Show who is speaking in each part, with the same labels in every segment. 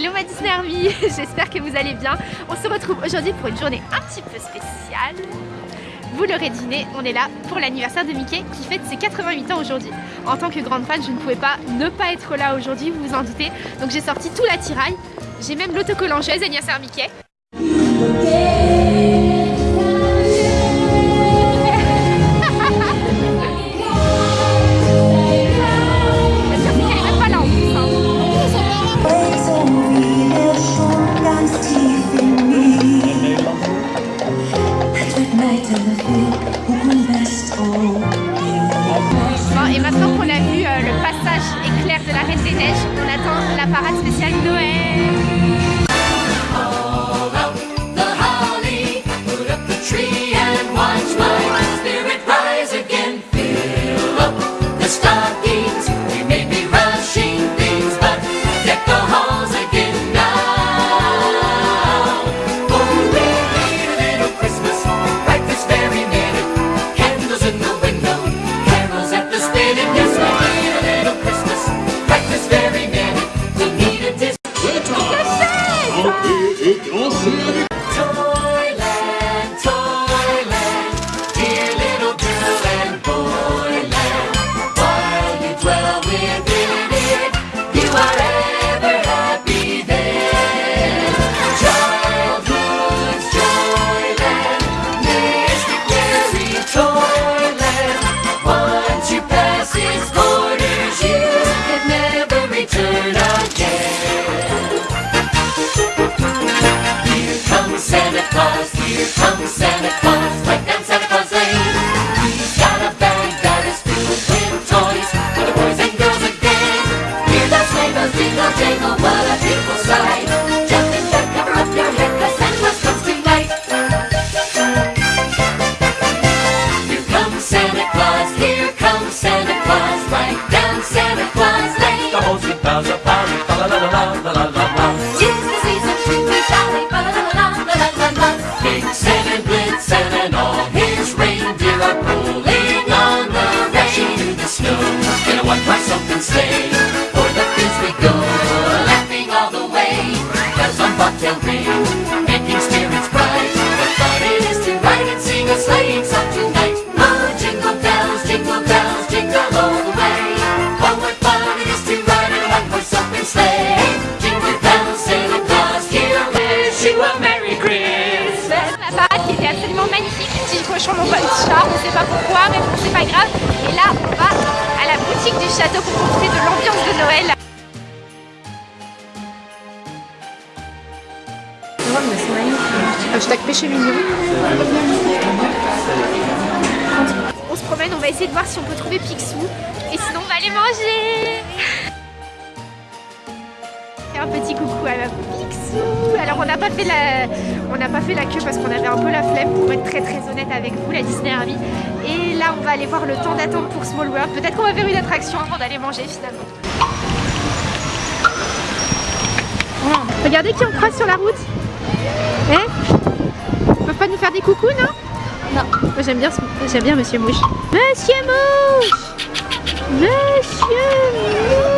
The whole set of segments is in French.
Speaker 1: Hello ma Disney Army, j'espère que vous allez bien. On se retrouve aujourd'hui pour une journée un petit peu spéciale. Vous l'aurez deviné, on est là pour l'anniversaire de Mickey qui fête ses 88 ans aujourd'hui. En tant que grande fan, je ne pouvais pas ne pas être là aujourd'hui, vous vous en doutez. Donc j'ai sorti tout l'attirail. J'ai même l'autocollant chez anniversaire Mickey. et Now's the season, la la la la la la and and all his reindeer are pulling on the the snow. Myself stay. Mon pote chat, on sait pas pourquoi, mais bon c'est pas grave. Et là on va à la boutique du château pour profiter de l'ambiance de Noël. Hashtag péché mignon. On se promène, on va essayer de voir si on peut trouver Picsou. Et sinon on va aller manger un petit coucou à la Picsou. Alors on n'a pas fait la, on n'a pas fait la queue parce qu'on avait un peu la flemme pour être très très honnête avec vous, la Disney Army. Et là on va aller voir le temps d'attente pour Small World. Peut-être qu'on va faire une attraction avant d'aller manger finalement. Regardez qui on croise sur la route. Eh Ils peuvent pas nous faire des coucous non? Non. Moi j'aime bien, j'aime bien Monsieur Mouche. Monsieur Mouche Monsieur Mouche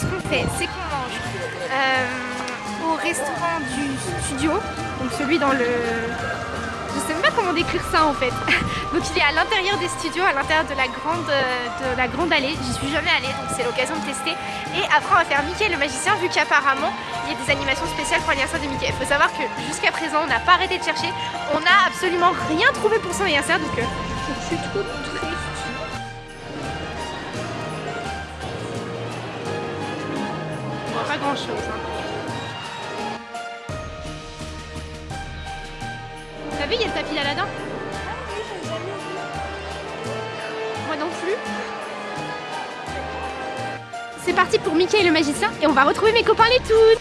Speaker 1: ce qu'on fait, c'est qu'on mange euh, au restaurant du studio, donc celui dans le
Speaker 2: Je sais même pas comment décrire ça en fait. Donc il est à l'intérieur des studios, à l'intérieur de la grande de la grande allée. J'y suis jamais allée donc c'est l'occasion de tester. Et après on va faire Mickey le magicien vu qu'apparemment il y a des animations spéciales pour l'anniversaire de Mickey. Il faut savoir que jusqu'à présent on n'a pas arrêté de chercher. On n'a absolument rien trouvé pour son anniversaire donc euh, je suis trop. Grand chose. Hein. T'as vu, il y a le tapis d'Aladin? Moi non plus. C'est parti pour Mickey et le magicien et on va retrouver mes copains les Toons.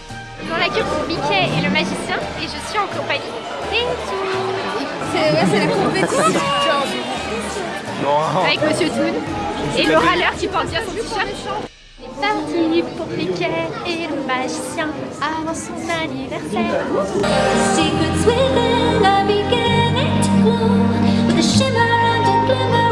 Speaker 2: Dans la queue pour Mickey et le magicien et je suis en compagnie des.
Speaker 3: C'est ouais, la compétition.
Speaker 2: Avec Monsieur Toon et le râleur qui porte bien son t-shirt. Parti pour Mickey et le magicien avant son anniversaire.
Speaker 4: Secrets within are beginning to with a shimmer and a glimmer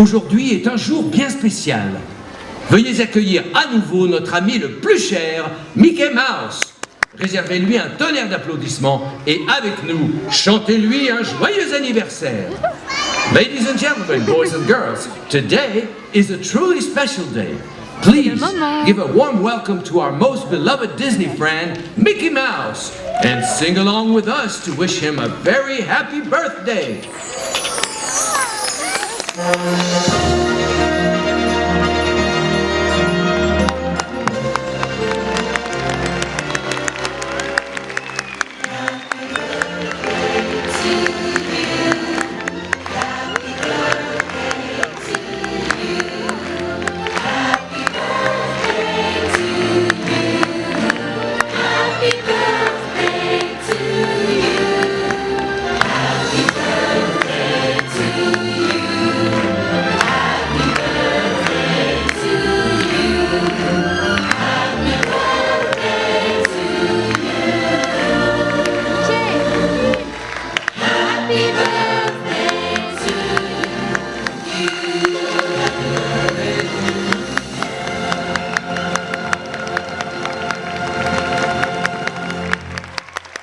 Speaker 5: aujourd'hui est un jour bien spécial. Veuillez accueillir à nouveau notre ami le plus cher, Mickey Mouse. Réservez-lui un tonnerre d'applaudissements et avec nous, chantez-lui un joyeux anniversaire. Ladies and gentlemen, boys and girls, today is a truly special day. Please give a warm welcome to our most beloved Disney friend, Mickey Mouse, and sing along with us to wish him a very happy birthday.
Speaker 4: Thank you.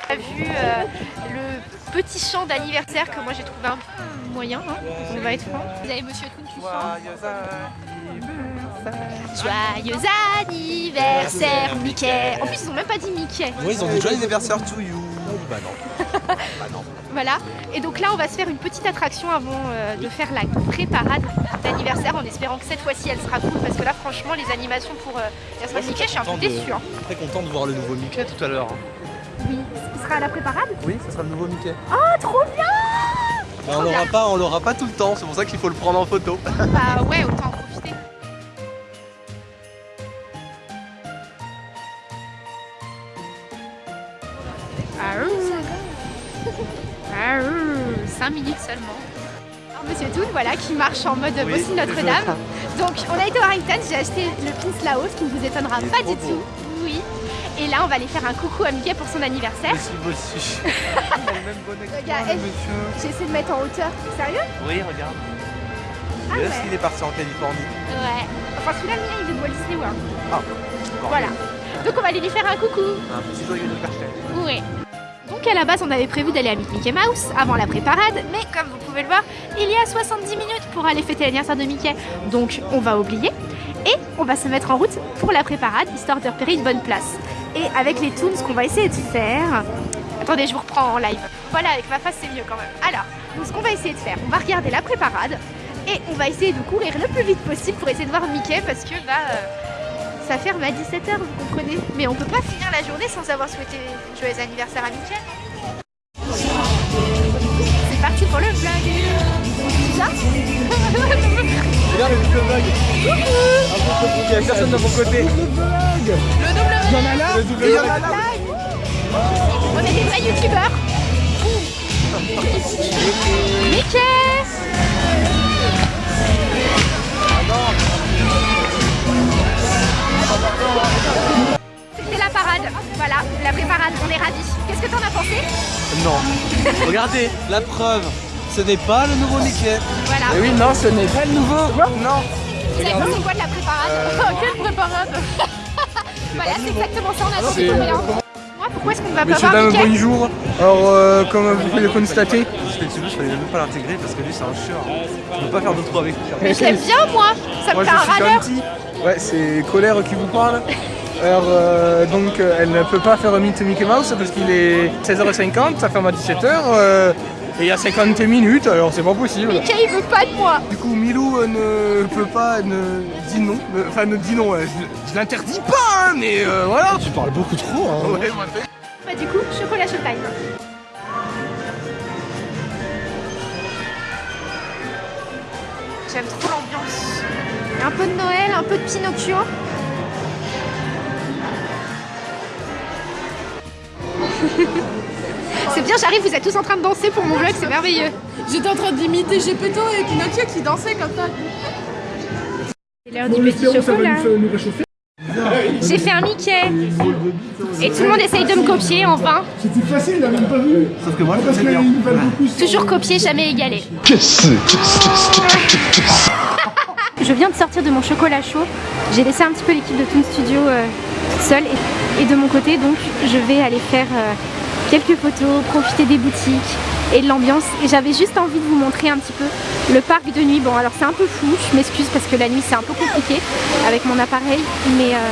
Speaker 2: A vu euh, le petit chant d'anniversaire que moi j'ai trouvé un peu moyen, hein, on va être franc. Vous avez Monsieur Toon qui chante. Joyeux anniversaire Mickey En plus ils ont même pas dit Mickey
Speaker 6: Oui, ils ont dit joyeux anniversaire to you. Bah non. bah non.
Speaker 2: Voilà, et donc là on va se faire une petite attraction avant euh, de faire la pré-parade d'anniversaire en espérant que cette fois-ci elle sera cool parce que là franchement les animations pour euh, l'anniversaire Mickey je suis un peu déçue. hein.
Speaker 6: Très content de voir le nouveau Mickey tout à l'heure.
Speaker 2: Oui, il sera à la pré-parade?
Speaker 6: Oui, ce sera le nouveau Mickey.
Speaker 2: Oh trop bien
Speaker 6: Mais on l'aura pas, on l'aura pas tout le temps, c'est pour ça qu'il faut le prendre en photo.
Speaker 2: Bah ouais, autant en profiter. Ah, ouh. Ah, ouh. 5 minutes seulement. Alors Monsieur Toon, voilà, qui marche en mode
Speaker 6: Oui,
Speaker 2: Boston Notre-Dame. Donc on a été au Harrington, j'ai acheté le pins là-haut, ce qui ne vous étonnera pas du
Speaker 6: beau.
Speaker 2: tout. Et là on va aller faire un coucou à Mickey pour son anniversaire.
Speaker 6: Monsieur Bossu. Il a le même bonnet que toi, monsieur.
Speaker 2: J'essaie de mettre en hauteur. Sérieux?
Speaker 6: Oui, regarde.
Speaker 2: Ah ouais.
Speaker 6: qu'il est parti en Californie
Speaker 2: Ouais. Enfin celui-là, il est de Walt Disney World.
Speaker 6: Ah, encore
Speaker 2: Voilà. Donc on va aller lui faire un coucou.
Speaker 6: Un petit joyeux anniversaire.
Speaker 2: Oui. Donc à la base on avait prévu d'aller avec Mickey Mouse avant la préparade, mais comme vous pouvez le voir, il y a 70 minutes pour aller fêter l'anniversaire de Mickey. Donc on va oublier et on va se mettre en route pour la préparade, histoire de repérer une bonne place. Et avec les toons, ce qu'on va essayer de faire, Attendez, je vous reprends en live. Voilà, avec ma face, c'est mieux quand même. Alors, donc ce qu'on va essayer de faire, on va regarder la préparade et on va essayer de courir le plus vite possible pour essayer de voir Mickey parce que bah, euh, ça ferme à 17h, vous comprenez. Mais on peut pas finir la journée sans avoir souhaité joyeux anniversaire à Mickey. C'est parti pour le vlog. Ça
Speaker 6: Regarde le vlog. Il y a personne de mon côté.
Speaker 2: Le
Speaker 6: vlog.
Speaker 2: On est des vrais youtubeurs. Mickey C'était la parade, voilà, la préparade, on est ravis. Qu'est-ce que t'en as pensé?
Speaker 6: Non. Regardez, la preuve. Ce n'est pas le nouveau Mickey.
Speaker 2: Voilà.
Speaker 6: Et oui, non, ce n'est pas le nouveau. Quoi Non.
Speaker 2: Vous avez pensé quoi de la préparade? Quelle préparade? Voilà, c'est exactement ça, on a. Moi, pourquoi est-ce qu'on ne va pas
Speaker 7: Monsieur,
Speaker 2: voir
Speaker 7: bonjour. Alors, euh, comme vous pouvez le constater,
Speaker 6: Je fallait même pas l'intégrer parce que lui, c'est un chieur. Je peux pas faire de trou avec lui.
Speaker 2: Mais je l'aime bien, moi Ça me
Speaker 7: moi
Speaker 2: fait
Speaker 7: je
Speaker 2: un
Speaker 7: suis
Speaker 2: râleur
Speaker 7: gentil. Ouais, c'est Colère qui vous parle. Alors, euh, donc, elle ne peut pas faire Meet Mickey Mouse parce qu'il est 16h50, ça ferme à 17h. euh, et il y a 50 minutes, alors c'est pas possible.
Speaker 2: Mickey, il veut pas de moi
Speaker 7: Du coup, Milou euh, ne peut pas, ne dit non. Euh, Enfin, ne dit non, ouais, je, je l'interdis pas, hein, mais euh, voilà.
Speaker 6: Tu parles beaucoup trop. Hein.
Speaker 7: Ouais, moi, fait.
Speaker 2: Bah du coup, chocolat showtime. J'aime trop l'ambiance. Un peu de Noël, un peu de Pinocchio. C'est bien, j'arrive, vous êtes tous en train de danser pour mon vlog, c'est merveilleux.
Speaker 3: J'étais en train d'imiter Gepetto et Pinocchio qui dansaient comme ça.
Speaker 2: C'est l'heure du petit chocolat. J'ai fait un Mickey. Et tout le monde essaye de me copier en vain.
Speaker 8: C'était facile, il n'a même pas vu.
Speaker 6: Sauf que moi, je
Speaker 8: Parce qu'il
Speaker 6: bien.
Speaker 2: Toujours copier, jamais égalé. Je viens de sortir de mon chocolat chaud. J'ai laissé un petit peu l'équipe de Toon Studio euh, seule. Et, et de mon côté, donc, je vais aller faire euh, quelques photos, profiter des boutiques et de l'ambiance. Et j'avais juste envie de vous montrer un petit peu le parc de nuit. Bon, alors c'est un peu fou, je m'excuse parce que la nuit c'est un peu compliqué avec mon appareil. Mais euh,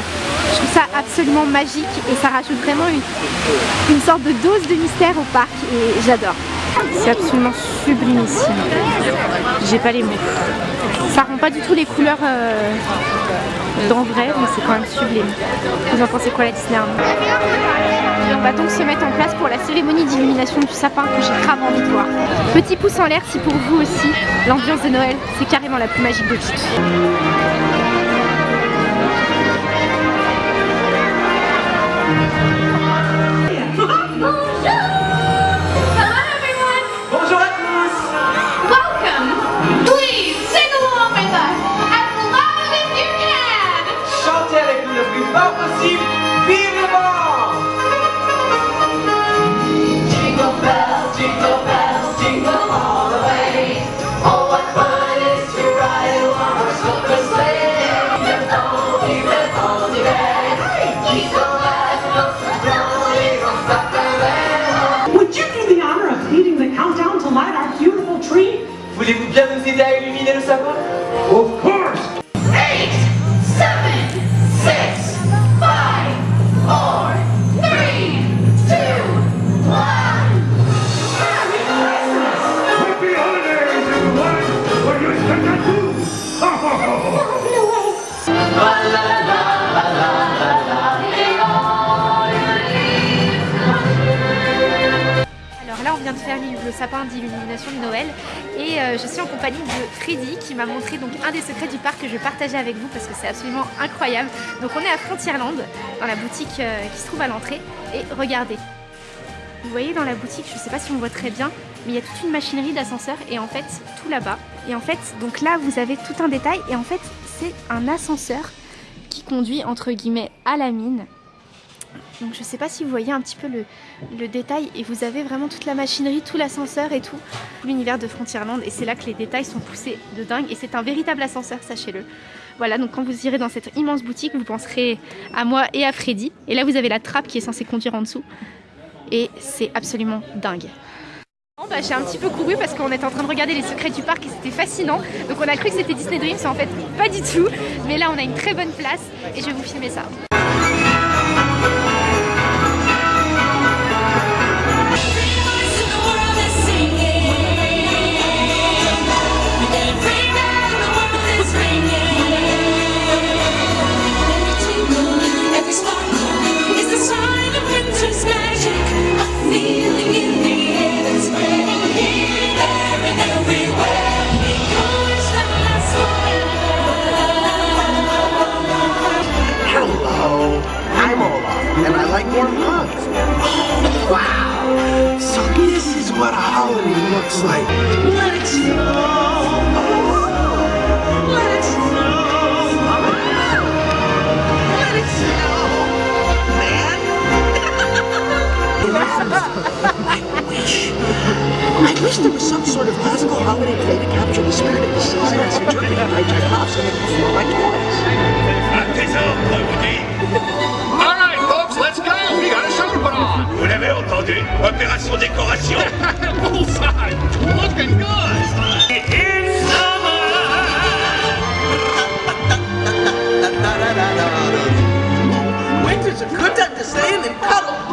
Speaker 2: je trouve ça absolument magique et ça rajoute vraiment une, une sorte de dose de mystère au parc. Et j'adore. C'est absolument sublimissime. J'ai pas les mots. Ça rend pas du tout les couleurs euh, d'en vrai, mais c'est quand même sublime. Vous en pensez quoi la Disneyland On va donc se mettre en place pour la cérémonie d'illumination du sapin que j'ai grave envie de voir. Petit pouce en l'air si pour vous aussi, l'ambiance de Noël, c'est carrément la plus magique de toutes. On vient de faire le sapin d'illumination de Noël et euh, je suis en compagnie de Freddy qui m'a montré donc un des secrets du parc que je vais partager avec vous parce que c'est absolument incroyable. Donc on est à Frontierland dans la boutique euh, qui se trouve à l'entrée et regardez. Vous voyez dans la boutique, je ne sais pas si on voit très bien, mais il y a toute une machinerie d'ascenseur et en fait tout là-bas. Et en fait, donc là vous avez tout un détail et en fait c'est un ascenseur qui conduit entre guillemets à la mine. Donc je sais pas si vous voyez un petit peu le, détail et vous avez vraiment toute la machinerie, tout l'ascenseur et tout, l'univers de Frontierland et c'est là que les détails sont poussés de dingue et c'est un véritable ascenseur, sachez-le. Voilà, donc quand vous irez dans cette immense boutique, vous penserez à moi et à Freddy. Et là, vous avez la trappe qui est censée conduire en dessous. Et c'est absolument dingue. Bah, j'ai un petit peu couru parce qu'on était en train de regarder les secrets du parc et c'était fascinant. Donc on a cru que c'était Disney Dreams, mais en fait pas du tout. Mais là on a une très bonne place et je vais vous filmer ça.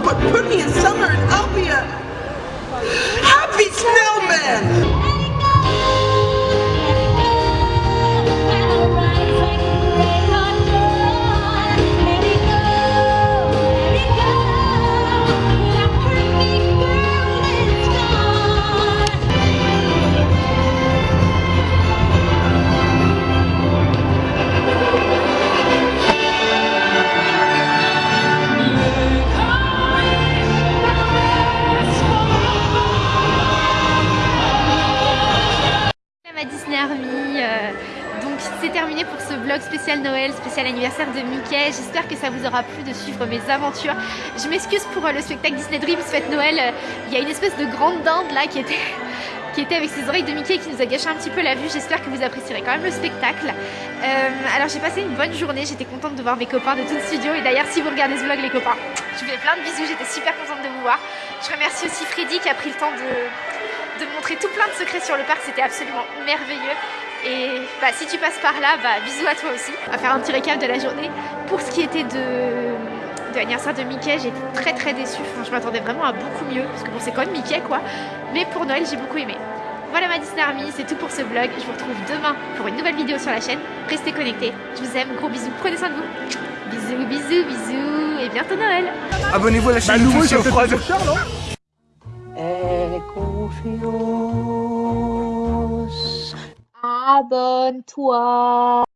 Speaker 9: But put me in summer and I'll be a happy snowman!
Speaker 2: Terminé pour ce vlog spécial Noël, spécial anniversaire de Mickey. J'espère que ça vous aura plu de suivre mes aventures. Je m'excuse pour euh, le spectacle Disney Dreams Fête Noël. Euh, Il y a une espèce de grande dinde là qui était qui était avec ses oreilles de Mickey qui nous a gâché un petit peu la vue. J'espère que vous apprécierez quand même le spectacle. Euh, alors j'ai passé une bonne journée, j'étais contente de voir mes copains de tout le studio. Et d'ailleurs si vous regardez ce vlog les copains, je vous fais plein de bisous, j'étais super contente de vous voir. Je remercie aussi Freddy qui a pris le temps de, de montrer tout plein de secrets sur le parc, c'était absolument merveilleux. Et bah, si tu passes par là, bah, bisous à toi aussi. On va faire un petit récap de la journée. Pour ce qui était de, de l'anniversaire de Mickey, j'ai été très très déçue. Enfin, je m'attendais vraiment à beaucoup mieux, parce que bon, c'est quand même Mickey quoi. Mais pour Noël, j'ai beaucoup aimé. Voilà ma Disney Army, c'est tout pour ce vlog. Je vous retrouve demain pour une nouvelle vidéo sur la chaîne. Restez connectés. Je vous aime, gros bisous, prenez soin de vous. Bisous, bisous, bisous, et bientôt Noël.
Speaker 7: Abonnez-vous à la chaîne nouveau, Touche c'est Froid. peut-être cher, non
Speaker 2: Abonne-toi.